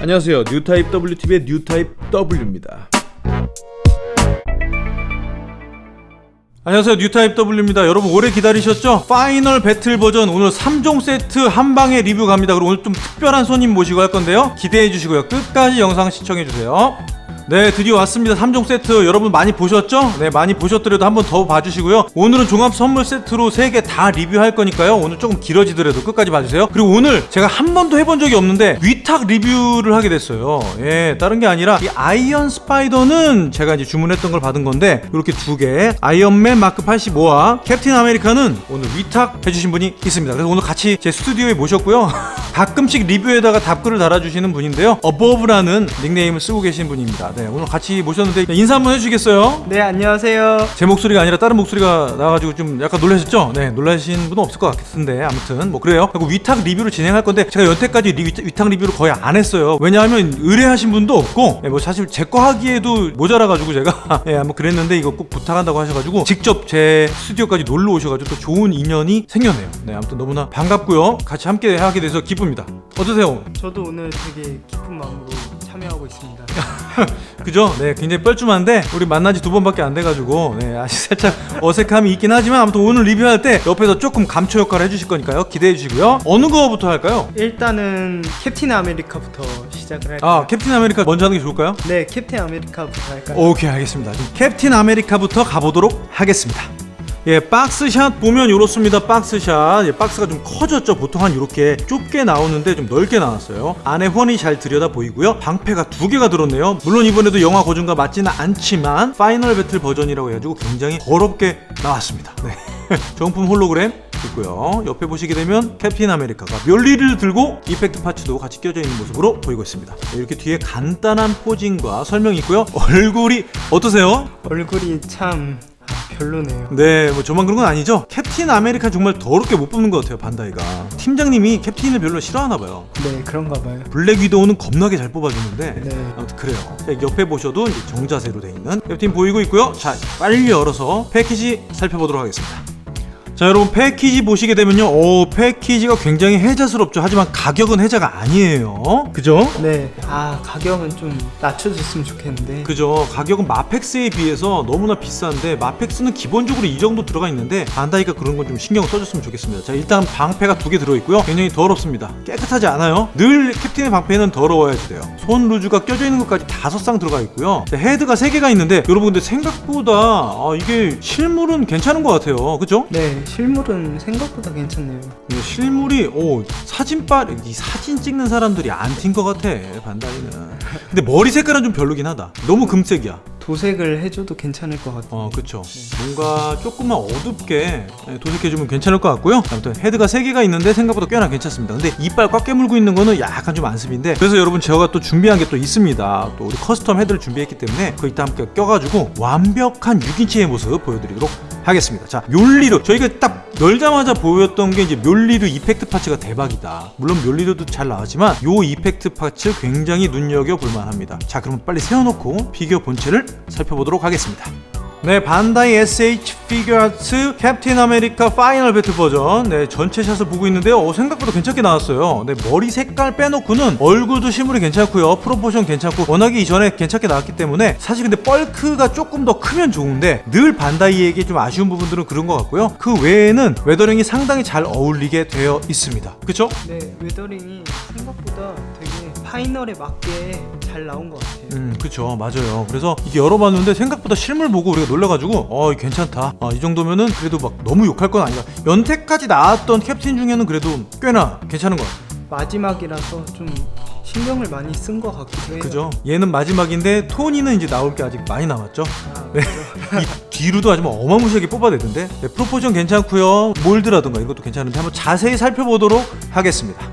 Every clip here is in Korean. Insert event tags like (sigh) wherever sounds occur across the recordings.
안녕하세요. 뉴타입 WTV의 뉴타입 W입니다. 안녕하세요. 뉴타입 W입니다. 여러분 오래 기다리셨죠? 파이널 배틀 버전 오늘 3종 세트 한방에 리뷰 갑니다. 그리고 오늘 좀 특별한 손님 모시고 할 건데요. 기대해 주시고요. 끝까지 영상 시청해 주세요 네 드디어 왔습니다. 3종 세트 여러분 많이 보셨죠? 네 많이 보셨더라도 한번 더 봐주시고요. 오늘은 종합 선물 세트로 3개 다 리뷰할 거니까요. 오늘 조금 길어지더라도 끝까지 봐주세요. 그리고 오늘 제가 한 번도 해본 적이 없는데 위탁 리뷰를 하게 됐어요. 예 다른 게 아니라 이 아이언 스파이더는 제가 이제 주문했던 걸 받은 건데 이렇게 두 개 아이언맨 마크 85와 캡틴 아메리카는 오늘 위탁 해주신 분이 있습니다. 그래서 오늘 같이 제 스튜디오에 모셨고요. (laughs) 가끔씩 리뷰에다가 답글을 달아주시는 분인데요. 어버브라는 닉네임을 쓰고 계신 분입니다 네, 오늘 같이 모셨는데 인사 한번 해주시겠어요? 네 안녕하세요 제 목소리가 아니라 다른 목소리가 나와가지고 좀 약간 놀라셨죠? 네 놀라신 분은 없을 것 같은데 아무튼 뭐 그래요 그리고 위탁 리뷰를 진행할 건데 제가 여태까지 리, 위탁 리뷰를 거의 안 했어요 왜냐하면 의뢰하신 분도 없고 네, 뭐 사실 제 거 하기에도 모자라가지고 제가 (laughs) 예, 뭐 그랬는데 이거 꼭 부탁한다고 하셔가지고 직접 제 스튜디오까지 놀러 오셔가지고 또 좋은 인연이 생겼네요 네 아무튼 너무나 반갑고요 같이 함께 하게 돼서 기쁩니다 어떠세요? 저도 오늘 되게 기쁜 마음으로 참여하고 있습니다 (laughs) 그죠? 네, 굉장히 뻘쭘한데 우리 만난 지 두 번밖에 안 돼가지고 네, 아직 (laughs) 살짝 어색함이 있긴 하지만 아무튼 오늘 리뷰할 때 옆에서 조금 감초 역할을 해주실 거니까요. 기대해 주시고요. 어느 거부터 할까요? 일단은 캡틴 아메리카부터 시작을 할까요? 아, 캡틴 아메리카 먼저 하는 게 좋을까요? 네 캡틴 아메리카부터 할까요? 오케이, 알겠습니다. 캡틴 아메리카부터 가보도록 하겠습니다. 예, 박스샷 보면 이렇습니다. 박스샷. 예, 박스가 좀 커졌죠. 보통 한 이렇게 좁게 나오는데 좀 넓게 나왔어요. 안에 훤히 잘 들여다 보이고요. 방패가 두 개가 들었네요. 물론 이번에도 영화 고증과 맞지는 않지만 파이널 배틀 버전이라고 해가지고 굉장히 더럽게 나왔습니다. 네. (laughs) 정품 홀로그램 있고요. 옆에 보시게 되면 캡틴 아메리카가 멸리를 들고 effect parts도 같이 껴져 있는 모습으로 보이고 있습니다. 이렇게 뒤에 간단한 posing과 설명이 있고요. 얼굴이 어떠세요? 얼굴이 참 아, 별로네요 네, 뭐 저만 그런 건 아니죠. 캡틴 아메리카 정말 더럽게 못 뽑는 것 같아요, 반다이가. 팀장님이 캡틴을 별로 싫어하나 봐요. 네 그런가 봐요 블랙 위도우는 겁나게 잘 뽑아주는데 네. 아무튼 그래요. 자, 옆에 보셔도 정자세로 돼 있는 캡틴 보이고 있고요. 자, 빨리 열어서 패키지 살펴보도록 하겠습니다. 자 여러분 패키지 보시게 되면요. 오 패키지가 굉장히 혜자스럽죠. 하지만 가격은 혜자가 아니에요. 그죠? 네아 가격은 좀 낮춰줬으면 좋겠는데. 그죠. 가격은 마펙스에 비해서 너무나 비싼데 마펙스는 기본적으로 이 정도 들어가 있는데 반다이가 그런 건 좀 신경 써줬으면 좋겠습니다. 자 일단 방패가 두 개 들어있고요. 굉장히 더럽습니다. 깨끗하지 않아요? 늘 캡틴의 방패는 더러워야지 돼요. 손 루즈가 껴져 있는 것까지 다섯 쌍 들어가 있고요. 자, 헤드가 세 개가 있는데 여러분 근데 생각보다 아, 이게 실물은 괜찮은 것 같아요. 그죠? 네 실물은 생각보다 괜찮네요. 이 실물이 오 사진빨 이 사진 찍는 사람들이 안티인 것 같아 반다이는. 근데 머리 색깔은 좀 별로긴 하다. 너무 금색이야 도색을 해줘도 괜찮을 것 같아요. 어 그쵸. 뭔가 조금만 어둡게 예, 도색해주면 괜찮을 것 같고요. 아무튼 헤드가 3개가 있는데 생각보다 꽤나 괜찮습니다. 근데 이빨 꽉 깨물고 있는 거는 약간 좀 안습인데 그래서 여러분 제가 또 준비한 게 또 있습니다. 또 우리 custom head를 준비했기 때문에 그거 이따 함께 껴가지고 완벽한 6인치의 모습 보여드리도록 하겠습니다. 자 묠니르 저희가 딱 열자마자 보였던 게 이제 묠니르 effect parts가 대박이다. 물론 묠니르도 잘 나왔지만 요 effect parts 굉장히 눈여겨볼 만합니다. 자 그럼 빨리 세워놓고 피규어 본체를 살펴보도록 하겠습니다. 네 반다이 SH 피규어아츠 캡틴 아메리카 파이널 배틀 버전 네 전체 샷을 보고 있는데요. 어, 생각보다 괜찮게 나왔어요. 네 머리 색깔 빼놓고는 얼굴도 실물이 괜찮고요. proportion 괜찮고 워낙에 이전에 괜찮게 나왔기 때문에 사실 근데 bulk가 조금 더 크면 좋은데 늘 반다이에게 좀 아쉬운 부분들은 그런 것 같고요. 그 외에는 weathering이 상당히 잘 어울리게 되어 있습니다. 그쵸? 네 weathering이 생각보다 되게 파이널에 맞게 잘 나온 것 같아요. 음 그쵸. 맞아요. 그래서 이게 열어봤는데 생각보다 실물 보고 우리가 놀라가지고 어 괜찮다. 어, 이 정도면은 그래도 막 너무 욕할 건 아니다. 여태까지 나왔던 캡틴 중에는 그래도 꽤나 괜찮은 것 같아요. 마지막이라서 좀 신경을 많이 쓴 것 같기도 해요. 그죠? 얘는 마지막인데 토니는 이제 나올 게 아직 많이 남았죠? 아, 네. (laughs) 이 뒤로도 아주 뭐 어마무시하게 뽑아내던데? 네, proportion 괜찮고요. 몰드라든가 이것도 괜찮은데 한번 자세히 살펴보도록 하겠습니다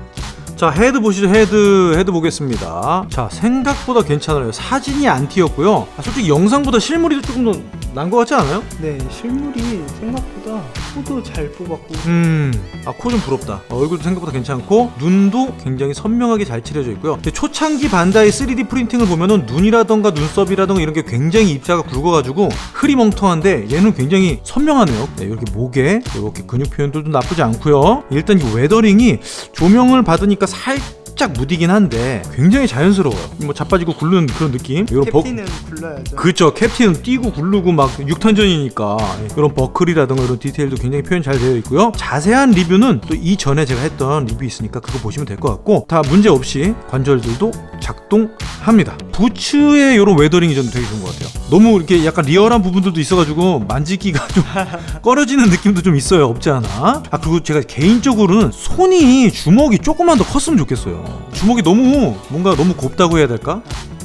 자 헤드 보시죠. 헤드 헤드 보겠습니다. 자 생각보다 괜찮아요. 사진이 안 튀었고요. 아, 솔직히 영상보다 실물이 조금 더 난 것 같지 않아요? 네 실물이 생각보다 코도 잘 뽑았고. 음아 코 좀 부럽다. 어, 얼굴도 생각보다 괜찮고 눈도 굉장히 선명하게 잘 칠해져 있고요. 초창기 반다이 3D 프린팅을 보면은 눈이라던가 눈썹이라던가 이런 게 굉장히 입자가 굵어가지고 흐리멍텅한데 얘는 굉장히 선명하네요. 네, 이렇게 목에 이렇게 근육 표현들도 나쁘지 않고요. 일단 이 weathering이 조명을 받으니까 살 살짝 무디긴 한데 굉장히 자연스러워요. 뭐 자빠지고 굴르는 그런 느낌. 이런 버 캡틴은 굴러야죠. 그쵸. 캡틴은 뛰고 굴르고 막 육탄전이니까 이런 버클이라든가 이런 디테일도 굉장히 표현 잘 되어 있고요. 자세한 리뷰는 또 이전에 제가 했던 리뷰 있으니까 그거 보시면 될 것 같고 다 문제 없이 관절들도 작동합니다. 부츠의 이런 weathering이 저는 되게 좋은 것 같아요. 너무 이렇게 약간 리얼한 부분들도 있어가지고 만지기가 좀 (laughs) 꺼려지는 느낌도 좀 있어요. 없지 않아? 아 그리고 제가 개인적으로는 손이 주먹이 조금만 더 컸으면 좋겠어요 주먹이 너무 뭔가 너무 곱다고 해야 될까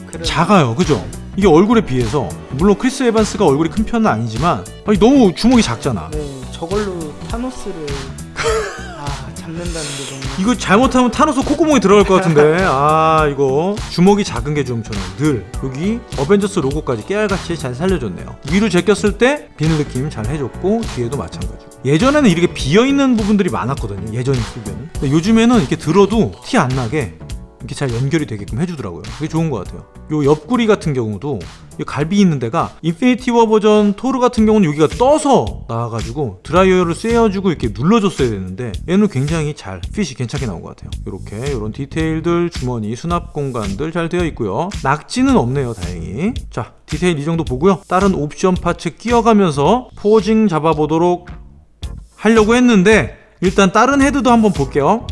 그래. 작아요 그죠? 이게 얼굴에 비해서 물론 크리스 에반스가 얼굴이 큰 편은 아니지만 아니, 너무 주먹이 작잖아 네, 저걸로 타노스를 아 잡는다는 이거 잘못하면 타노스 콧구멍에 들어갈 것 같은데. (laughs) 아 이거. 주먹이 작은 게 좀 저는 늘. 여기 어벤져스 로고까지 깨알같이 잘 살려줬네요. 위로 제꼈을 때 비늘 느낌 잘 해줬고 뒤에도 마찬가지. 예전에는 이렇게 비어있는 부분들이 많았거든요. 예전 피규어는 근데 요즘에는 이렇게 들어도 티 안 나게 이렇게 잘 연결이 되게끔 해주더라고요. 그게 좋은 것 같아요. 요 옆구리 같은 경우도 이 갈비 있는 데가 인피니티 워 버전 토르 같은 경우는 여기가 떠서 나와가지고 드라이어를 쐬어주고 이렇게 눌러줬어야 되는데 얘는 굉장히 잘 핏이 괜찮게 나온 것 같아요. 이렇게 이런 디테일들 주머니 수납 공간들 잘 되어 있고요. 낙지는 없네요 다행히. 자 디테일 이 정도 보고요. 다른 옵션 parts 끼워가면서 posing 잡아보도록 하려고 했는데 일단 다른 헤드도 한번 볼게요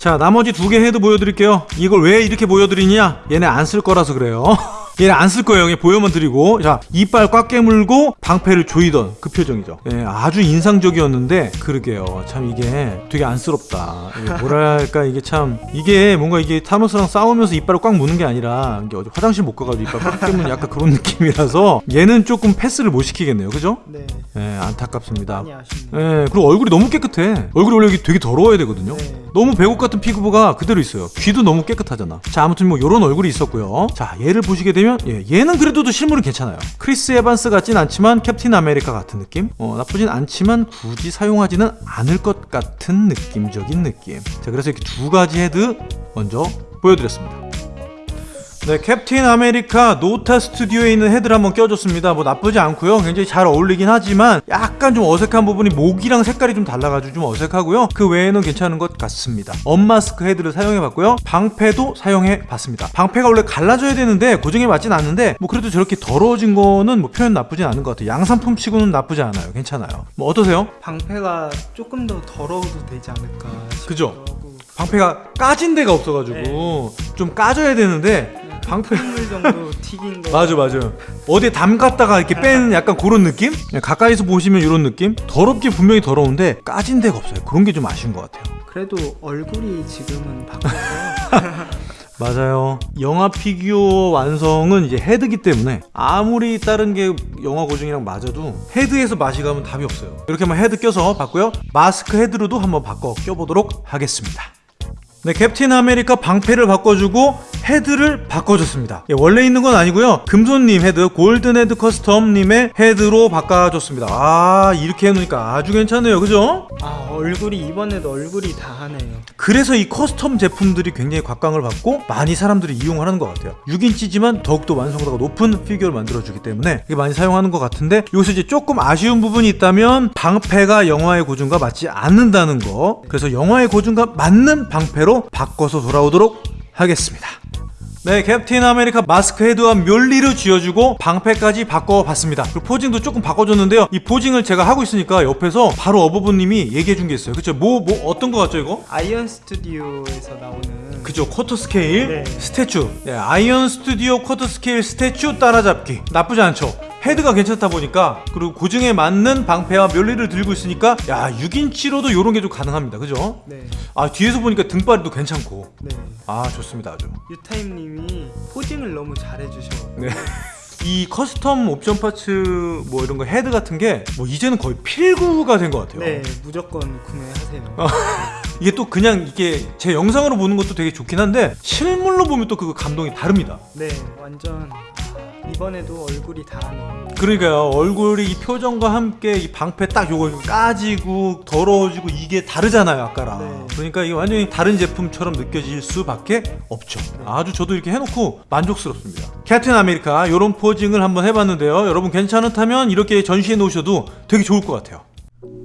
자 나머지 두개 헤드 보여드릴게요. 이걸 왜 이렇게 보여드리냐? 얘네 안 쓸 거라서 그래요 (laughs) 얘네 안쓸 거예요 그냥 보여만 드리고 자 이빨 꽉 깨물고 방패를 조이던 그 표정이죠 예, 아주 인상적이었는데 그러게요 참 이게 되게 안쓰럽다 뭐랄까 이게 참 이게 뭔가 이게 타노스랑 싸우면서 이빨을 꽉 무는 게 아니라 이게 어디 화장실 못 가가지고 이빨 꽉 깨무는 약간 그런 (laughs) 느낌이라서 얘는 조금 패스를 못 시키겠네요 그죠? 네 예 안타깝습니다. 예, 그리고 얼굴이 너무 깨끗해. 얼굴이 원래 되게 더러워야 되거든요. 네. 너무 백옥 같은 피부가 그대로 있어요. 귀도 너무 깨끗하잖아. 자, 아무튼 뭐 요런 얼굴이 있었고요. 자, 얘를 보시게 되면 예, 얘는 그래도 또 실물이 괜찮아요. 크리스 에반스 같진 않지만 캡틴 아메리카 같은 느낌? 어, 나쁘진 않지만 굳이 사용하지는 않을 것 같은 느낌적인 느낌. 자, 그래서 이렇게 두 가지 헤드 먼저 보여드렸습니다. 네, 캡틴 아메리카 노타 스튜디오에 있는 헤드를 한번 껴줬습니다. 뭐 나쁘지 않고요. 굉장히 잘 어울리긴 하지만 약간 좀 어색한 부분이 목이랑 색깔이 좀 달라가지고 좀 어색하고요. 그 외에는 괜찮은 것 같습니다. unmask 헤드를 사용해봤고요. 방패도 사용해봤습니다. 방패가 원래 갈라져야 되는데 고증에 맞진 않는데 뭐 그래도 저렇게 더러워진 거는 뭐 표현 나쁘진 않은 것 같아요. 양산품 치고는 나쁘지 않아요. 괜찮아요. 뭐 어떠세요? 방패가 조금 더 더러워도 되지 않을까 싶기도 그죠? 하고 방패가 까진 데가 없어가지고 좀 까져야 되는데 방패 흙물 정도 (laughs) 튀긴 거. 맞아 맞아. 어디에 담갔다가 이렇게 빼는 약간 그런 느낌? 가까이서 보시면 이런 느낌? 더럽게 분명히 더러운데 까진 데가 없어요. 그런 게 좀 아쉬운 것 같아요. 그래도 얼굴이 지금은 (laughs) 바뀌어서 맞아요. 영화 피규어 완성은 이제 헤드기 때문에 아무리 다른 게 영화 고증이랑 맞아도 헤드에서 맛이 가면 답이 없어요. 이렇게 한번 헤드 껴서 봤고요. 마스크 헤드로도 한번 바꿔 껴보도록 하겠습니다 네, 캡틴 아메리카 방패를 바꿔주고 헤드를 바꿔줬습니다. 예, 원래 있는 건 아니고요. 금손님 헤드, 골든 헤드 커스텀님의 헤드로 바꿔줬습니다. 아, 이렇게 해놓으니까 아주 괜찮네요. 그죠? 아 얼굴이 이번에도 얼굴이 다 하네요 그래서 이 custom 제품들이 굉장히 각광을 받고 많이 사람들이 이용을 하는 것 같아요 6인치지만 더욱더 완성도가 높은 피규어를 만들어주기 때문에 이게 많이 사용하는 것 같은데 여기서 이제 조금 아쉬운 부분이 있다면 방패가 영화의 고증과 맞지 않는다는 거 그래서 영화의 고증과 맞는 방패로 바꿔서 돌아오도록 하겠습니다 네, 캡틴 아메리카 마스크 헤드와 멸리를 쥐어주고 방패까지 바꿔봤습니다. 그리고 posing도 조금 바꿔줬는데요. 이 posing을 제가 하고 있으니까 옆에서 바로 어버브님이 얘기해준 게 있어요. 그쵸? 뭐, 뭐, 어떤 거 같죠, 이거? 아이언 스튜디오에서 나오는 그죠 quarter scale 네. statue 네, 아이언 스튜디오 quarter scale statue 따라잡기 나쁘지 않죠 헤드가 괜찮다 보니까 그리고 고증에 맞는 방패와 멸리를 들고 있으니까 야 6인치로도 이런 게 좀 가능합니다 그죠 네, 아 뒤에서 보니까 등발이도 괜찮고 네. 아 좋습니다 아주 유타임님이 posing을 너무 잘해주셔. 네. 이 custom 옵션 parts 뭐 이런 거 헤드 같은 게 뭐 이제는 거의 필구가 된 것 같아요 네, 무조건 구매하세요. 어. (laughs) 이게 또 그냥 이게 제 영상으로 보는 것도 되게 좋긴 한데 실물로 보면 또 그 감동이 다릅니다 네, 완전 아, 이번에도 얼굴이 다 하네요. 그러니까요. 얼굴이 이 표정과 함께 이 방패 딱 요거 까지고 더러워지고 이게 다르잖아요 아까랑. 네. 그러니까 이게 완전히 다른 제품처럼 느껴질 수밖에 없죠. 아주 저도 이렇게 해놓고 만족스럽습니다. 캡틴 아메리카 이런 posing을 한번 해봤는데요. 여러분 괜찮다면 이렇게 전시해 놓으셔도 되게 좋을 것 같아요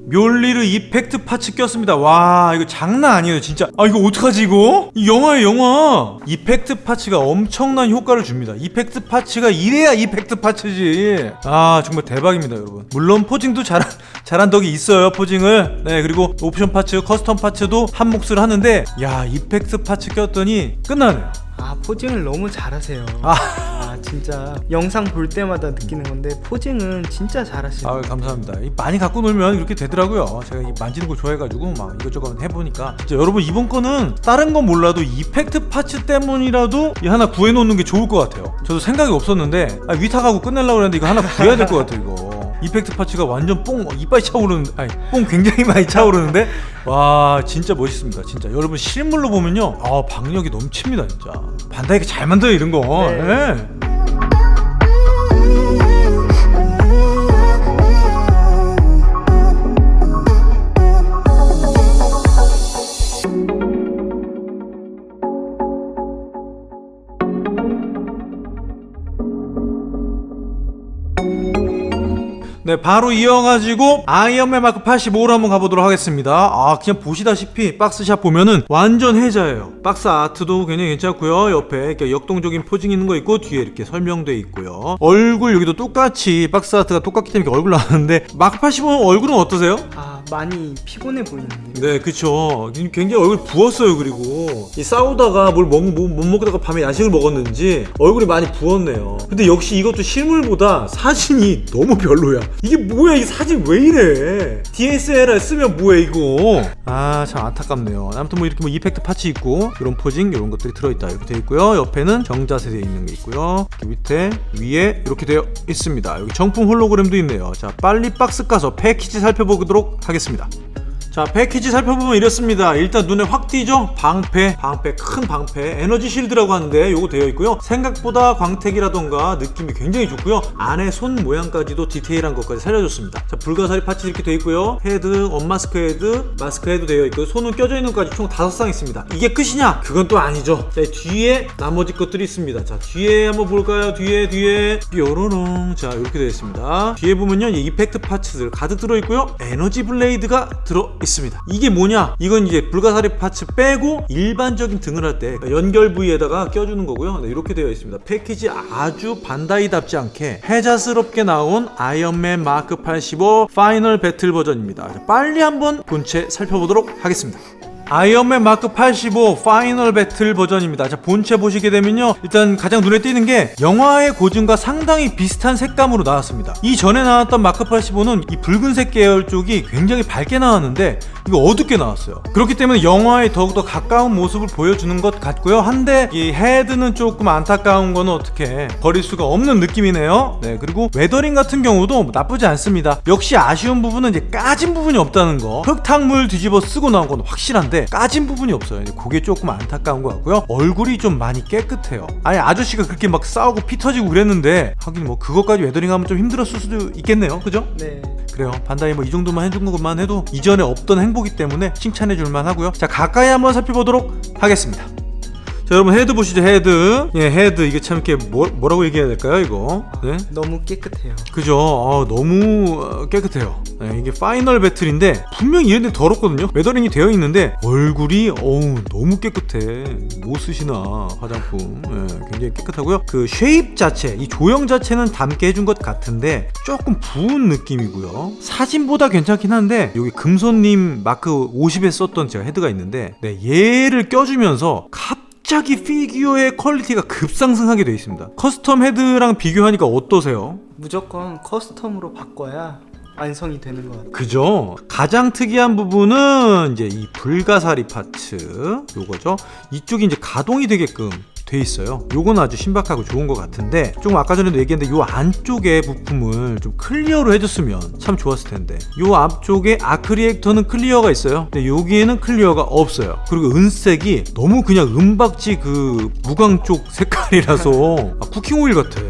묠니르 effect parts 꼈습니다. 와 이거 장난 아니에요 진짜. 아 이거 어떡하지 이거? 이 영화예요 영화. effect parts가 엄청난 효과를 줍니다. effect parts가 이래야 effect parts지. 아 정말 대박입니다 여러분. 물론 posing도 잘한 잘한 덕이 있어요 posing을. 네 그리고 옵션 parts, custom parts도 한 몫을 하는데 야 effect parts 꼈더니 끝나네요. 아 포징을 너무 잘하세요. 아. 아, 진짜 영상 볼 때마다 느끼는 건데 포징은 진짜 잘하시네요. 아 감사합니다. 이 많이 갖고 놀면 이렇게 되더라고요. 제가 이 만지는 걸 좋아해가지고 막 이것저것 해보니까 진짜 여러분 이번 거는 다른 건 몰라도 이펙트 파츠 때문이라도 이 하나 구해놓는 게 좋을 것 같아요. 저도 생각이 없었는데 아, 위탁하고 끝내려고 했는데 이거 하나 구해야 될 것 같아요. 이거 이펙트 파츠가 완전 뽕 이빨이 차오르는 아니 뽕 굉장히 많이 차오르는데 와 진짜 멋있습니다. 진짜 여러분 실물로 보면요, 아 박력이 넘칩니다 진짜. 반다이가 잘 만들어 이런 거. 네. 예. 네, 바로 이어가지고 아이언맨 마크 85로 한번 가보도록 하겠습니다. 아, 그냥 보시다시피 박스샷 보면은 완전 해자예요. 박스 아트도 굉장히 괜찮고요. 옆에 이렇게 역동적인 posing 있는 거 있고 뒤에 이렇게 설명돼 있고요. 얼굴 여기도 똑같이 box art가 똑같기 때문에 얼굴 나왔는데 마크 85 얼굴은 어떠세요? 아 많이 피곤해 보이는데요. 네, 그쵸. 굉장히 얼굴 부었어요, 그리고. 이 싸우다가 뭘 먹, 못, 못 먹다가 밤에 야식을 먹었는지 얼굴이 많이 부었네요. 근데 역시 이것도 실물보다 사진이 너무 별로야. 이게 뭐야, 이 사진 왜 이래? DSLR 쓰면 뭐야, 이거? 아, 참 안타깝네요. 아무튼 뭐 이렇게 뭐 effect parts 있고, 이런 posing, 이런 것들이 들어있다. 이렇게 되어 있고요. 옆에는 정자세 되어 있는 게 있고요. 이렇게 밑에, 위에 이렇게 되어 있습니다. 여기 정품 홀로그램도 있네요. 자, 빨리 박스 까서 패키지 살펴보도록 하겠습니다. 하겠습니다. 자 패키지 살펴보면 이렇습니다. 일단 눈에 확 띄죠? 방패 방패 큰 방패 에너지 실드라고 하는데 요거 되어 있고요. 생각보다 광택이라던가 느낌이 굉장히 좋고요. 안에 손 모양까지도 디테일한 것까지 살려줬습니다. 자 불가사리 parts 이렇게 되어 있고요. 헤드 unmask 헤드 마스크 헤드 되어 있고 손은 껴져 있는 것까지 총 다섯 쌍 있습니다. 이게 끝이냐? 그건 또 아니죠. 자 뒤에 나머지 것들이 있습니다. 자 뒤에 한번 볼까요? 뒤에 뒤에. 뾰로롱. 자 이렇게 되어 있습니다. 뒤에 보면요. 이 effect parts들 가득 들어 있고요. 에너지 blade가 들어 있습니다. 이게 뭐냐? 이건 이제 불가사리 parts 빼고 일반적인 등을 할 때 연결 부위에다가 껴주는 거고요. 네, 이렇게 되어 있습니다. 패키지 아주 반다이답지 않게 해자스럽게 나온 아이언맨 마크 85 final battle 버전입니다. 자, 빨리 한번 본체 살펴보도록 하겠습니다 아이언맨 마크 85 final battle 버전입니다. 자, 본체 보시게 되면요. 일단 가장 눈에 띄는 게 영화의 고증과 상당히 비슷한 색감으로 나왔습니다. 이 전에 나왔던 마크 85는 이 붉은색 계열 쪽이 굉장히 밝게 나왔는데 이거 어둡게 나왔어요. 그렇기 때문에 영화에 더욱더 가까운 모습을 보여주는 것 같고요. 한데 이 헤드는 조금 안타까운 거는 어떻게 버릴 수가 없는 느낌이네요. 네, 그리고 weathering 같은 경우도 나쁘지 않습니다. 역시 아쉬운 부분은 이제 까진 부분이 없다는 거. 흙탕물 뒤집어 쓰고 나온 건 확실한데 까진 부분이 없어요. 그게 조금 안타까운 것 같고요. 얼굴이 좀 많이 깨끗해요. 아니 아저씨가 그렇게 막 싸우고 피 터지고 그랬는데 하긴 뭐 그것까지 weathering하면 좀 힘들었을 수도 있겠네요. 그죠? 네. 그래요. 반다이 뭐 이 정도만 해준 것만 해도 이전에 없던 행보기 때문에 칭찬해 줄만 하고요. 자 가까이 한번 살펴보도록 하겠습니다. 자 여러분 헤드 보시죠 헤드. 예 헤드. 이게 참 이렇게 뭐, 뭐라고 얘기해야 될까요 이거? 네 너무 깨끗해요. 그죠? 어, 너무 어, 깨끗해요. 네, 이게 final battle인데 분명히 이런데 더럽거든요. weathering이 되어 있는데 얼굴이 어우 너무 깨끗해. 뭐 쓰시나 화장품. 예, 굉장히 깨끗하고요. 그 shape 자체 이 조형 자체는 닮게 해준 것 같은데 조금 부은 느낌이고요. 사진보다 괜찮긴 한데 여기 금손님 마크 50에 썼던 제가 헤드가 있는데 네, 얘를 껴주면서 갑 갑자기 피규어의 퀄리티가 급상승하게 되어 있습니다. custom 헤드랑 비교하니까 어떠세요? 무조건 custom으로 바꿔야 완성이 되는 것 같아요. 그죠? 가장 특이한 부분은 이제 이 불가사리 parts 요거죠. 이쪽이 이제 가동이 되게끔 돼 있어요. 요건 아주 신박하고 좋은 것 같은데 조금 아까 전에도 얘기했는데 요 안쪽에 부품을 좀 clear로 해줬으면 참 좋았을 텐데 요 앞쪽에 arc reactor는 clear가 있어요. 근데 여기에는 clear가 없어요. 그리고 은색이 너무 그냥 은박지 그 무광 쪽 색깔이라서 (laughs) 아, cooking foil 같아.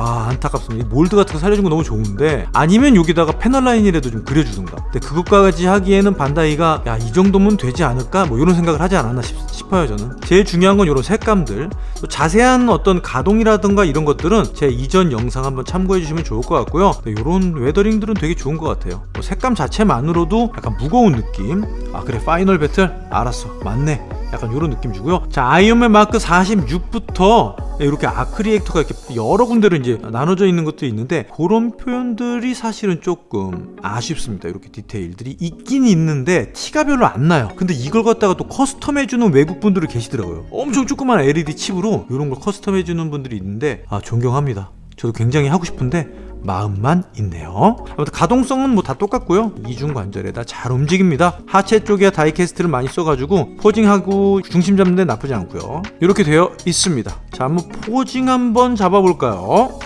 아 안타깝습니다. 이 mold 같은 거 살려준 거 너무 좋은데 아니면 여기다가 panel line이라도 좀 그려주든가. 근데 그것까지 하기에는 반다이가 야 이 정도면 되지 않을까 뭐 이런 생각을 하지 않았나 싶, 싶어요 저는. 제일 중요한 건 이런 색감들. 또 자세한 어떤 가동이라든가 이런 것들은 제 이전 영상 한번 참고해 주시면 좋을 것 같고요. 이런 weathering들은 되게 좋은 것 같아요. 뭐 색감 자체만으로도 약간 무거운 느낌. 아 그래 final battle 알았어 맞네. 약간 이런 느낌 주고요. 자 아이언맨 마크 46부터 이렇게 아크리에이터가 이렇게 여러 군데로 이제 나눠져 있는 것도 있는데 그런 표현들이 사실은 조금 아쉽습니다. 이렇게 디테일들이 있긴 있는데 티가 별로 안 나요. 근데 이걸 갖다가 또 custom해주는 외국 분들이 계시더라고요. 엄청 조그만 LED 칩으로 이런 걸 custom해주는 분들이 있는데 아 존경합니다. 저도 굉장히 하고 싶은데 마음만 있네요. 아무튼 가동성은 뭐 다 똑같고요. 이중 관절에다 잘 움직입니다. 하체 쪽에 die-cast를 많이 써가지고 posing하고 중심 잡는 데 나쁘지 않고요. 이렇게 되어 있습니다. 자, 한번 posing 한번 잡아볼까요?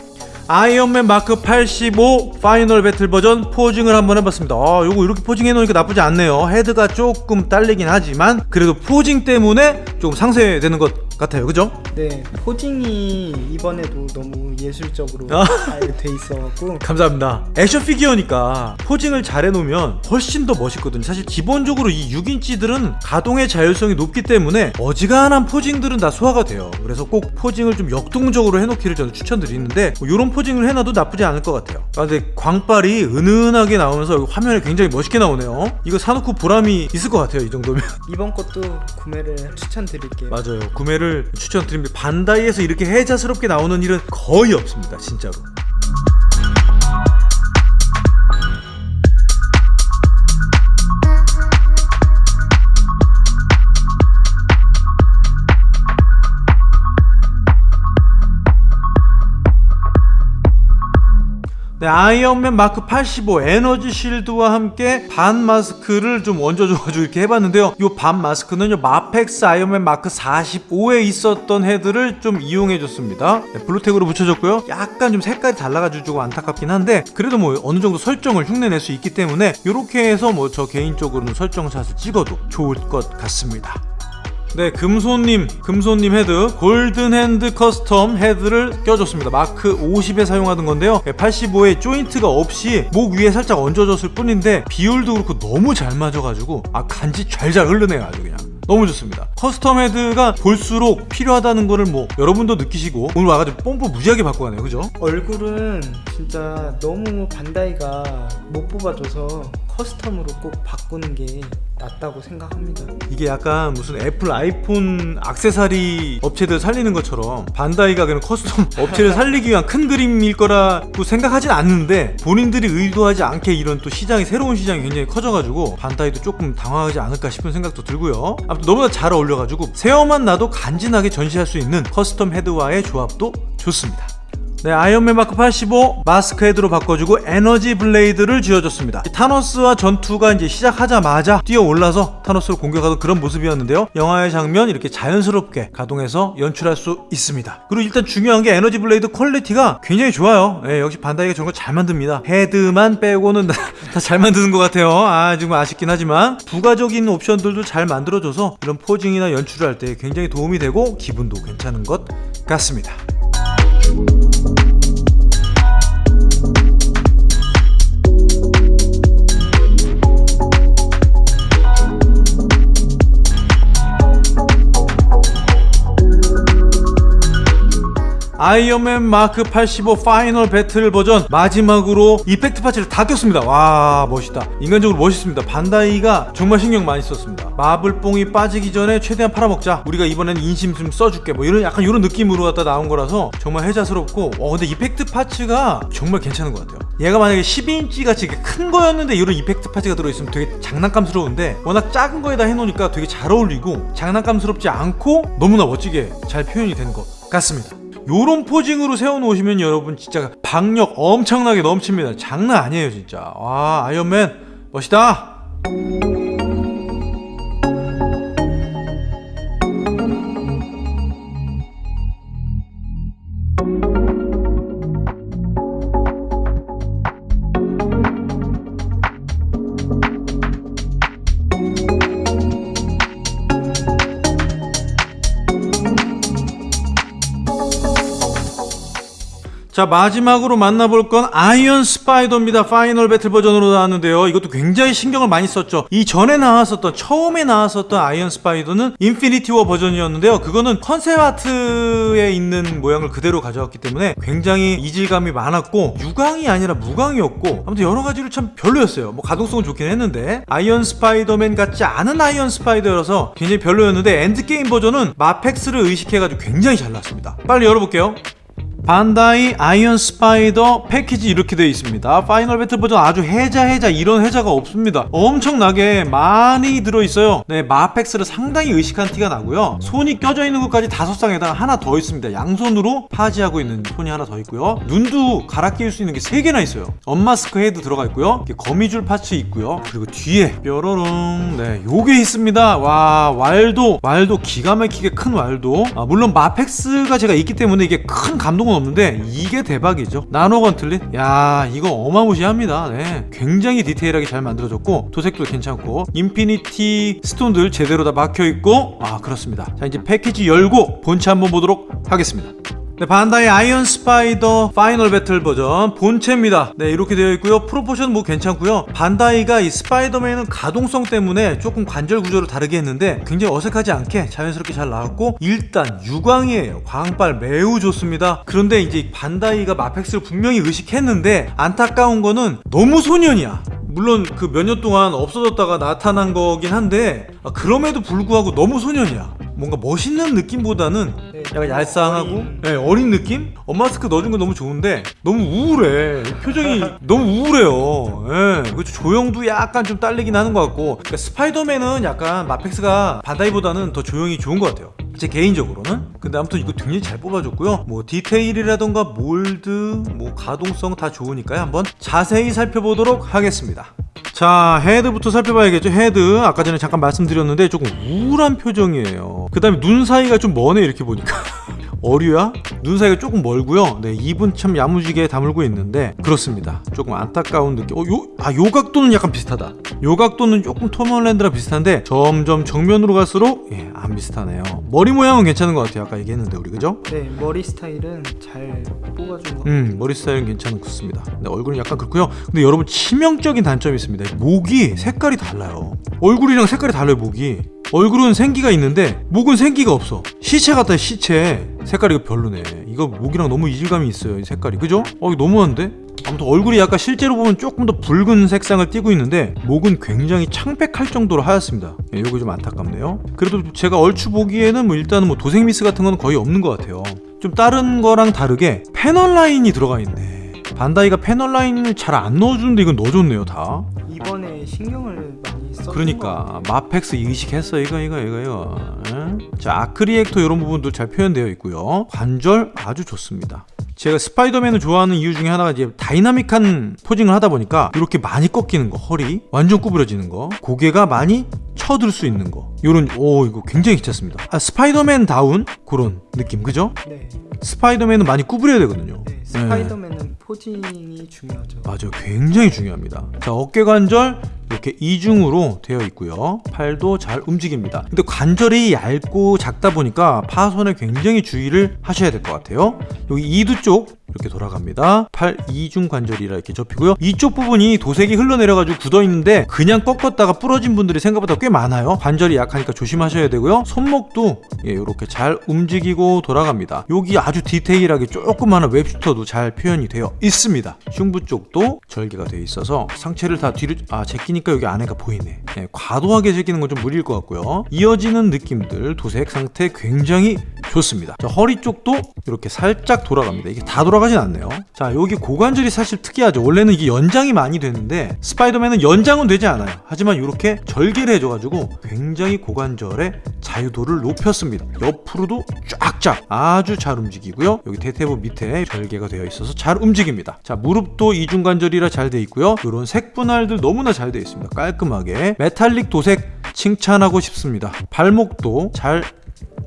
아이언맨 마크 85 final battle 버전 posing을 한번 해봤습니다. 아, 요거 이렇게 posing 해 놓으니까 나쁘지 않네요. 헤드가 조금 딸리긴 하지만 그래도 posing 때문에 조금 상쇄되는 것 같아요. 그죠? 네, 포징이 이번에도 너무 예술적으로 아. 잘돼 있어갖고 (laughs) 감사합니다. 액션 피규어니까 포징을 잘 해놓으면 훨씬 더 멋있거든요. 사실 기본적으로 이 6인치들은 가동의 자율성이 높기 때문에 어지간한 포징들은 다 소화가 돼요. 그래서 꼭 포징을 좀 역동적으로 해놓기를 저는 추천드리는데 뭐 이런 포징을 해놔도 나쁘지 않을 것 같아요. 아, 근데 광빨이 은은하게 나오면서 화면에 굉장히 멋있게 나오네요. 이거 사놓고 보람이 있을 것 같아요. 이 정도면. 이번 것도 구매를 추천드릴게요. 맞아요. 구매를 추천드립니다. 반다이에서 이렇게 해자스럽게 나오는 일은 거의 없습니다. 진짜로. 네, 아이언맨 마크 85 에너지 실드와 함께 반 마스크를 좀 얹어줘가지고 이렇게 해봤는데요. 이 반 마스크는요, 마펙스 아이언맨 마크 45에 있었던 헤드를 좀 이용해줬습니다. 네, Blu Tack으로 붙여줬고요. 약간 좀 색깔이 달라가지고 안타깝긴 한데, 그래도 뭐 어느 정도 설정을 흉내낼 수 있기 때문에, 이렇게 해서 뭐 저 개인적으로는 설정샷을 찍어도 좋을 것 같습니다. 네, 금손님, 금손님 헤드, golden hand custom 헤드를 껴줬습니다. 마크 50에 사용하던 건데요. 85에 조인트가 없이 목 위에 살짝 얹어줬을 뿐인데 비율도 그렇고 너무 잘 맞아가지고 아 간지 잘잘 흐르네요, 아주 그냥. 너무 좋습니다. custom 헤드가 볼수록 필요하다는 거를 뭐 여러분도 느끼시고 오늘 와가지고 뽐뿌 무지하게 받고 가네요, 그죠? 얼굴은 진짜 너무 반다이가 못 뽑아줘서 custom으로 꼭 바꾸는 게 낫다고 생각합니다. 이게 약간 무슨 애플 아이폰 악세사리 업체들 살리는 것처럼 반다이가 그냥 custom (laughs) 업체를 살리기 위한 큰 그림일 거라고 생각하진 않는데 본인들이 의도하지 않게 이런 또 시장이 새로운 시장이 굉장히 커져가지고 반다이도 조금 당황하지 않을까 싶은 생각도 들고요. 아무튼 너무나 잘 어울려가지고 세워만 놔도 간지나게 전시할 수 있는 custom 헤드와의 조합도 좋습니다. 네, 아이언맨 마크 85 마스크 헤드로 바꿔주고 에너지 blade를 쥐어줬습니다. 타노스와 전투가 이제 시작하자마자 뛰어 올라서 타노스를 공격하던 그런 모습이었는데요. 영화의 장면 이렇게 자연스럽게 가동해서 연출할 수 있습니다. 그리고 일단 중요한 게 에너지 blade quality가 굉장히 좋아요. 예, 역시 반다이가 저런 거 잘 만듭니다. 헤드만 빼고는 (laughs) 다 잘 만드는 것 같아요. 아, 지금 아쉽긴 하지만 부가적인 옵션들도 잘 만들어줘서 이런 posing이나 연출을 할 때 굉장히 도움이 되고 기분도 괜찮은 것 같습니다. 아이언맨 마크 85 final battle 버전 마지막으로 effect parts를 다 꼈습니다. 와 멋있다. 인간적으로 멋있습니다. 반다이가 정말 신경 많이 썼습니다. 마블뽕이 빠지기 전에 최대한 팔아먹자. 우리가 이번엔 인심 좀 써줄게. 뭐 이런 약간 이런 느낌으로 갖다 나온 거라서 정말 혜자스럽고 어 근데 effect parts가 정말 괜찮은 것 같아요. 얘가 만약에 12인치 같이 큰 거였는데 이런 effect parts가 들어있으면 되게 장난감스러운데 워낙 작은 거에다 해놓으니까 되게 잘 어울리고 장난감스럽지 않고 너무나 멋지게 잘 표현이 된 것 같습니다 요런 포징으로 세워놓으시면 여러분 진짜 박력 엄청나게 넘칩니다. 장난 아니에요 진짜. 와 아이언맨 멋있다 자 마지막으로 만나볼 건 아이언 스파이더입니다. final battle 버전으로 나왔는데요. 이것도 굉장히 신경을 많이 썼죠. 이 전에 나왔었던 처음에 나왔었던 아이언 스파이더는 인피니티 워 버전이었는데요. 그거는 concept art에 있는 모양을 그대로 가져왔기 때문에 굉장히 이질감이 많았고 유광이 아니라 무광이었고 아무튼 여러 가지로 참 별로였어요. 뭐 가동성은 좋긴 했는데. 아이언 스파이더맨 같지 않은 아이언 스파이더여서 굉장히 별로였는데 엔드게임 버전은 마펙스를 의식해가지고 굉장히 잘 나왔습니다. 빨리 열어볼게요 반다이 아이언 스파이더 패키지 이렇게 되어 있습니다. final battle 버전 아주 혜자 혜자 이런 혜자가 없습니다. 엄청나게 많이 들어있어요. 네, 마펙스를 상당히 의식한 티가 나고요. 손이 껴져 있는 것까지 다섯 쌍에다가 하나 더 있습니다. 양손으로 파지하고 있는 손이 하나 더 있고요. 눈도 갈아 끼울 수 있는 게 세 개나 있어요. unmask 헤드 들어가 있고요. 거미줄 parts 있고요. 그리고 뒤에 뾰로롱 네, 요게 있습니다. 와 왈도 왈도 기가 막히게 큰 왈도. 아, 물론 마펙스가 제가 있기 때문에 이게 큰 감동은 없는데 이게 대박이죠. 나노 gauntlet. 야 이거 어마무시합니다. 네, 굉장히 디테일하게 잘 만들어졌고 도색도 괜찮고 인피니티 스톤들 제대로 다 박혀 있고 아 그렇습니다. 자 이제 패키지 열고 본체 한번 보도록 하겠습니다. 네, 반다이 아이언 스파이더 final battle 버전 본체입니다. 네, 이렇게 되어 있고요. 프로포션 뭐 괜찮고요. 반다이가 이 스파이더맨은 가동성 때문에 조금 관절 구조를 다르게 했는데 굉장히 어색하지 않게 자연스럽게 잘 나왔고 일단 유광이에요. 광빨 매우 좋습니다. 그런데 이제 반다이가 마펙스를 분명히 의식했는데 안타까운 거는 너무 소년이야. 물론 그 몇 년 동안 없어졌다가 나타난 거긴 한데 아, 그럼에도 불구하고 너무 소년이야. 뭔가 멋있는 느낌보다는 네, 약간 얄쌍하고 네, 어린 느낌? unmask 넣어준 건 너무 좋은데 너무 우울해. 표정이 (laughs) 너무 우울해요. 예, 그리고 조형도 약간 좀 딸리긴 하는 것 같고. 그러니까 스파이더맨은 약간 마펙스가 반다이보다는 더 조형이 좋은 것 같아요. 제 개인적으로는. 근데 아무튼 이거 굉장히 잘 뽑아줬고요. 뭐 디테일이라던가 몰드 뭐 가동성 다 좋으니까요. 한번 자세히 살펴보도록 하겠습니다. 자 헤드부터 살펴봐야겠죠. 헤드. 아까 전에 잠깐 말씀드렸는데 조금 우울한 표정이에요. 그 다음에 눈 사이가 좀 머네 이렇게 보니까 (laughs) 어류야? 눈 사이가 조금 멀고요. 네 입은 참 야무지게 다물고 있는데 그렇습니다. 조금 안타까운 느낌. 어, 요, 아, 요 각도는 약간 비슷하다. 요 각도는 조금 톰홀랜드랑 비슷한데 점점 정면으로 갈수록 예, 안 비슷하네요. 머리 모양은 괜찮은 것 같아요. 아까 얘기했는데 우리 그죠? 네, 머리 스타일은 잘 뽑아준 것음 머리 스타일은 괜찮은 습니다. 근데 얼굴은 약간 그렇고요. 근데 여러분 치명적인 단점이 있습니다. 목이 색깔이 달라요. 얼굴이랑 색깔이 달라요 목이 얼굴은 생기가 있는데 목은 생기가 없어. 시체 같다 시체. 색깔이 이거 별로네. 이거 목이랑 너무 이질감이 있어요 이 색깔이. 그죠? 어 이거 너무한데? 아무튼 얼굴이 약간 실제로 보면 조금 더 붉은 색상을 띠고 있는데 목은 굉장히 창백할 정도로 하얗습니다. 예, 요거 좀 안타깝네요. 그래도 제가 얼추 보기에는 뭐 일단은 뭐 도색 미스 같은 건 거의 없는 것 같아요. 좀 다른 거랑 다르게 패널 라인이 들어가 있네. 반다이가 패널 라인을 잘 안 넣어주는데 이건 넣어줬네요 다. 이번에 신경을 많이 것 그러니까 마펙스 의식했어. 이거 이거 이거 이거. 에? 자 아크리액터 이런 부분도 잘 표현되어 있고요. 관절 아주 좋습니다. 제가 스파이더맨을 좋아하는 이유 중에 하나가 이제 다이나믹한 posing을 하다 보니까 이렇게 많이 꺾이는 거 허리 완전 구부러지는 거 고개가 많이 쳐들 수 있는 거 요런 오 이거 굉장히 괜찮습니다. 아, 스파이더맨 다운? 그런 느낌 그죠? 네, 스파이더맨은 많이 구부려야 되거든요 네, 스파이더맨은 posing이 중요하죠. 맞아요. 굉장히 중요합니다. 자, 어깨 관절 이렇게 이중으로 되어 있고요. 팔도 잘 움직입니다. 근데 관절이 얇고 작다 보니까 파손에 굉장히 주의를 하셔야 될 것 같아요. 여기 이두 쪽 이렇게 돌아갑니다. 팔 이중 관절이라 이렇게 접히고요. 이쪽 부분이 도색이 흘러내려가지고 굳어 있는데 그냥 꺾었다가 부러진 분들이 생각보다 꽤 많아요. 관절이 약하니까 조심하셔야 되고요. 손목도 예, 이렇게 잘 움직이고 돌아갑니다. 여기 아주 디테일하게 조그마한 웹슈터도 잘 표현이 되어 있습니다. 흉부 쪽도 절개가 되어 있어서 상체를 다 뒤로 아 제끼니까 여기 안에가 보이네. 예, 과도하게 제끼는 건 좀 무리일 것 같고요. 이어지는 느낌들 도색 상태 굉장히 좋습니다. 자, 허리 쪽도 이렇게 살짝 돌아갑니다. 이게 다 돌아가진 않네요. 자, 여기 고관절이 사실 특이하죠. 원래는 이게 연장이 많이 되는데 스파이더맨은 연장은 되지 않아요. 하지만 이렇게 절개를 해줘가지고 굉장히 고관절의 자유도를 높였습니다. 옆으로도 쫙 쫙 아주 잘 움직이고요. 여기 대퇴부 밑에 절개가 되어 있어서 잘 움직입니다. 자, 무릎도 이중관절이라 잘 돼 있고요. 이런 색분할들 너무나 잘돼 있습니다. 깔끔하게 메탈릭 도색 칭찬하고 싶습니다. 발목도 잘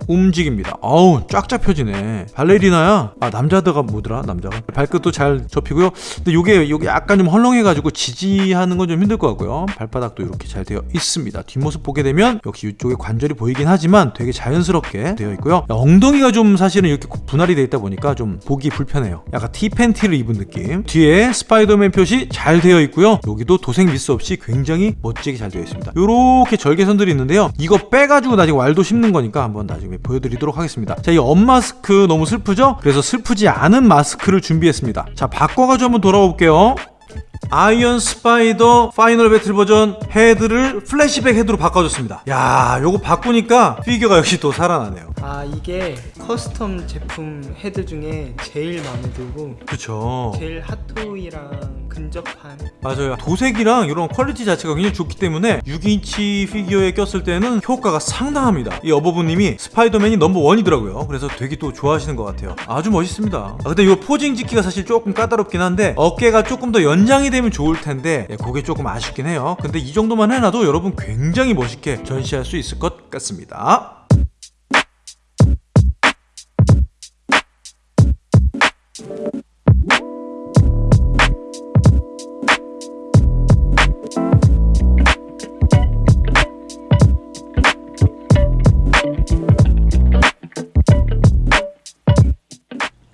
움직입니다. 어우 쫙쫙 펴지네. 발레리나야. 아 남자다가 뭐더라 남자가. 발끝도 잘 접히고요. 근데 요게 요게 약간 좀 헐렁해가지고 지지하는 건 좀 힘들 것 같고요. 발바닥도 이렇게 잘 되어 있습니다. 뒷모습 보게 되면 역시 이쪽에 관절이 보이긴 하지만 되게 자연스럽게 되어 있고요. 엉덩이가 좀 사실은 이렇게 분할이 되어 있다 보니까 좀 보기 불편해요. 약간 티 팬티를 입은 느낌. 뒤에 스파이더맨 표시 잘 되어 있고요. 여기도 도색 미스 없이 굉장히 멋지게 잘 되어 있습니다. 이렇게 절개선들이 있는데요. 이거 빼가지고 나중에 waldo 심는 거니까 한번 나중에 보여드리도록 하겠습니다. 자, 이 엄 마스크 너무 슬프죠? 그래서 슬프지 않은 마스크를 준비했습니다. 자, 바꿔가지고 한번 돌아와 볼게요. 아이언 스파이더 final battle 버전 헤드를 플래시백 헤드로 바꿔줬습니다. 야, 요거 바꾸니까 피규어가 역시 또 살아나네요. 아 이게 custom 제품 헤드 중에 제일 마음에 들고 그쵸. 제일 핫토이랑 근접한 맞아요. 도색이랑 이런 quality 자체가 굉장히 좋기 때문에 6인치 피규어에 꼈을 때는 효과가 상당합니다. 이 어버브님이 스파이더맨이 number one이더라고요. 그래서 되게 또 좋아하시는 것 같아요. 아주 멋있습니다. 아, 근데 이 posing 짓기가 사실 조금 까다롭긴 한데 어깨가 조금 더 연장이 되면 좋을 텐데 예, 그게 조금 아쉽긴 해요. 근데 이 정도만 해놔도 여러분 굉장히 멋있게 전시할 수 있을 것 같습니다.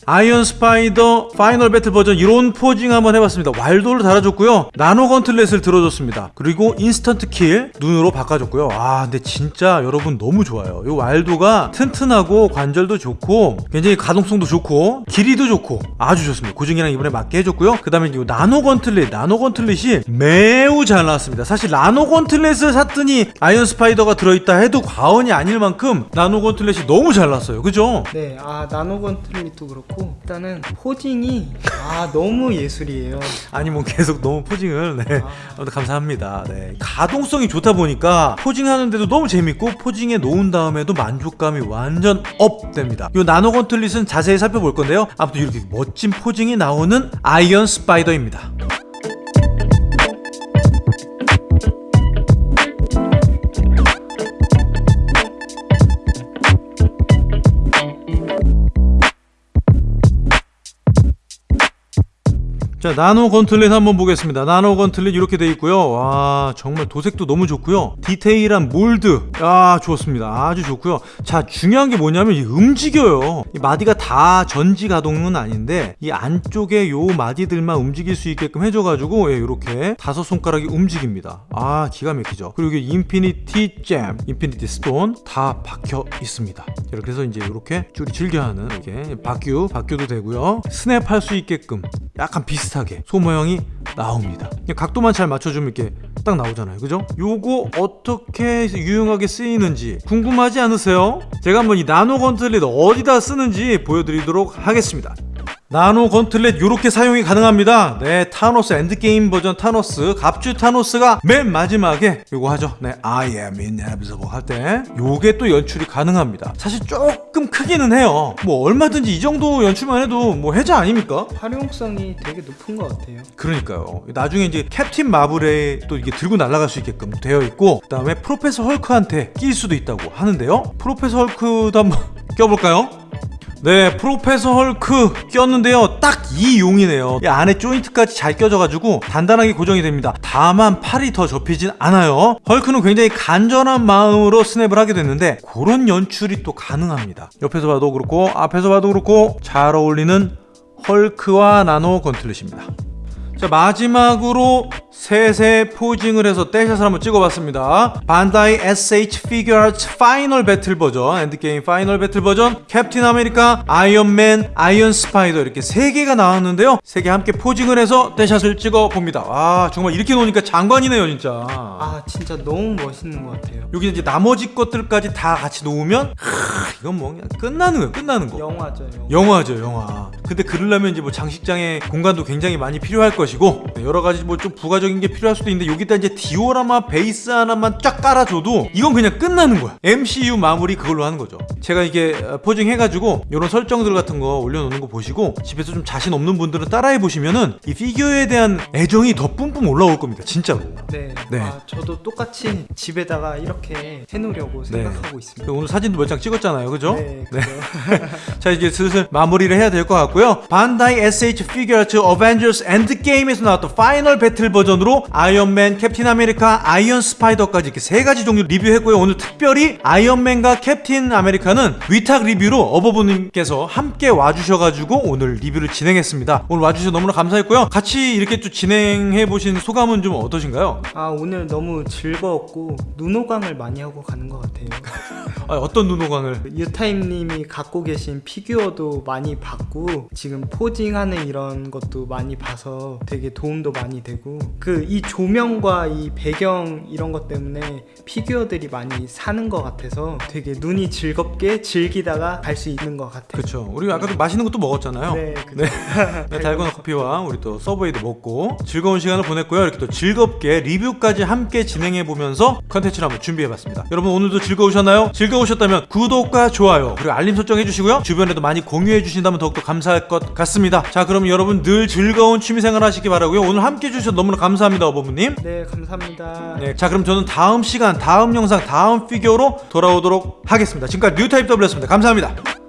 아이언 스파이더 final battle 버전 이런 posing 한번 해봤습니다. waldo를 달아줬고요. nano gauntlet을 들어줬습니다. 그리고 instant kill 눈으로 바꿔줬고요. 아 근데 진짜 여러분 너무 좋아요. 이 waldo가 튼튼하고 관절도 좋고 굉장히 가동성도 좋고 길이도 좋고 아주 좋습니다. 고증이랑 이번에 맞게 해줬고요. 그 다음에 이 nano gauntlet nano gauntlet이 매우 잘 나왔습니다. 사실 nano gauntlet을 샀더니 아이언 스파이더가 들어있다 해도 과언이 아닐 만큼 nano gauntlet이 너무 잘 나왔어요. 그죠? 네, 아 nano gauntlet도 그렇고 일단은 posing이 아 너무 예술이에요. 아니 뭐 계속 너무 posing을 네. 아무튼 감사합니다. 네. 가동성이 좋다 보니까 posing하는데도 너무 재밌고 posing해 놓은 다음에도 만족감이 완전 up 됩니다. 이 nano gauntlet은 자세히 살펴볼 건데요. 아무튼 이렇게 멋진 posing이 나오는 아이언 스파이더입니다 자 nano gauntlet 한번 보겠습니다. nano gauntlet 이렇게 돼 있고요. 와 정말 도색도 너무 좋고요. 디테일한 mold. 야 좋습니다. 아주 좋고요. 자 중요한 게 뭐냐면 이 움직여요. 이 마디가 다 전지 가동은 아닌데 이 안쪽에 요 마디들만 움직일 수 있게끔 해줘가지고 예, 이렇게 다섯 손가락이 움직입니다. 아 기가 막히죠. 그리고 여기 infinity gem infinity stone 다 박혀 있습니다. 자, 그래서 이제 이렇게 줄이 즐겨하는 이렇게 fuck you fuck you도 되고요. 스냅할 수 있게끔 약간 비슷하게 손 모양이 나옵니다 각도만 잘 맞춰주면 이렇게 딱 나오잖아요 그죠? 요거 어떻게 유용하게 쓰이는지 궁금하지 않으세요? 제가 한번 이 nano gauntlet 어디다 쓰는지 보여드리도록 하겠습니다 nano gauntlet 이렇게 사용이 가능합니다. 네, 타노스 엔드게임 버전 타노스, 갑주 타노스가 맨 마지막에 요거 하죠. 네, I am inevitable 할 때 요게 또 연출이 가능합니다. 사실 조금 크기는 해요. 뭐 얼마든지 이 정도 연출만 해도 뭐 해자 아닙니까? 활용성이 되게 높은 것 같아요. 그러니까요. 나중에 이제 캡틴 마블에 또 이게 들고 날아갈 수 있게끔 되어 있고 그 다음에 프로페서 헐크한테 낄 수도 있다고 하는데요. 프로페서 헐크도 한번 (laughs) 껴볼까요? 네, 프로페서 헐크 꼈는데요. 딱 이 용이네요. 이 안에 조인트까지 잘 껴져가지고 단단하게 고정이 됩니다. 다만 팔이 더 접히진 않아요. 헐크는 굉장히 간절한 마음으로 스냅을 하게 됐는데 그런 연출이 또 가능합니다. 옆에서 봐도 그렇고 앞에서 봐도 그렇고 잘 어울리는 헐크와 nano gauntlet입니다. 자 마지막으로 셋의 posing을 해서 떼샷을 한번 찍어봤습니다 반다이 SH 피규어아츠 final battle 버전 엔드게임 final battle 버전 캡틴 아메리카 아이언맨 아이언 스파이더 이렇게 세 개가 나왔는데요 세 개 함께 posing을 해서 떼샷을 찍어봅니다 와 정말 이렇게 놓으니까 장관이네요 진짜 아 진짜 너무 멋있는 것 같아요. 여기 이제 나머지 것들까지 다 같이 놓으면 하, 이건 뭐 그냥 끝나는 거예요 끝나는 거 영화죠. 영화. 영화 죠 영화 근데 그러려면 이제 뭐 장식장의 공간도 굉장히 많이 필요할 것이고 네, 여러 가지 뭐 좀 부가 적 추가적인 게 필요할 수도 있는데 여기다 이제 디오라마 베이스 하나만 쫙 깔아줘도 이건 그냥 끝나는 거야 MCU 마무리 그걸로 하는 거죠 제가 이게 어, posing 해가지고 이런 설정들 같은 거 올려놓는 거 보시고 집에서 좀 자신 없는 분들은 따라해 보시면은 이 피규어에 대한 애정이 더 뿜뿜 올라올 겁니다 진짜로 네. 네. 아, 저도 똑같이 집에다가 이렇게 해놓으려고 생각하고 있습니다. 오늘 사진도 몇 장 찍었잖아요 그죠? 네, 그죠. (laughs) 자 이제 슬슬 마무리를 해야 될 것 같고요 반다이 SH 피규어아츠 어벤져스 엔드게임에서 나왔던 final battle 버전으로 아이언맨, 캡틴 아메리카, 아이언 스파이더까지 이렇게 세 가지 종류 리뷰했고요 오늘 특별히 아이언맨과 캡틴 아메리카는 위탁 리뷰로 어버부님께서 함께 와주셔가지고 오늘 리뷰를 진행했습니다 오늘 와주셔서 너무나 감사했고요 같이 이렇게 또 진행해 보신 소감은 좀 어떠신가요? 아 오늘 너무 즐거웠고 눈호강을 많이 하고 가는 것 같아요. (laughs) 아, 어떤 눈호강을 유타임님이 갖고 계신 피규어도 많이 봤고 지금 포징하는 이런 것도 많이 봐서 되게 도움도 많이 되고 그 이 조명과 이 배경 이런 것 때문에 피규어들이 많이 사는 것 같아서 되게 눈이 즐겁게 즐기다가 갈 수 있는 것 같아요. 그렇죠 우리 아까도 맛있는 것도 먹었잖아요 네, 그죠. (laughs) 네, 달고나 커피와 우리 또 서브웨이도 먹고 즐거운 시간을 보냈고요. 이렇게 또 즐겁게 리뷰까지 함께 진행해 보면서 컨텐츠를 한번 준비해 봤습니다. 여러분 오늘도 즐거우셨나요? 즐거우셨다면 구독과 좋아요 그리고 알림 설정 해주시고요. 주변에도 많이 공유해 주신다면 더욱더 감사할 것 같습니다. 자 그럼 여러분 늘 즐거운 취미생활 하시기 바라고요. 오늘 함께 해주셔서 너무나 감사합니다, 어버무님. 네, 감사합니다. 네, 자 그럼 저는 다음 시간, 다음 영상, 다음 피규어로 돌아오도록 하겠습니다. 지금까지 뉴타입 W였습니다. 감사합니다.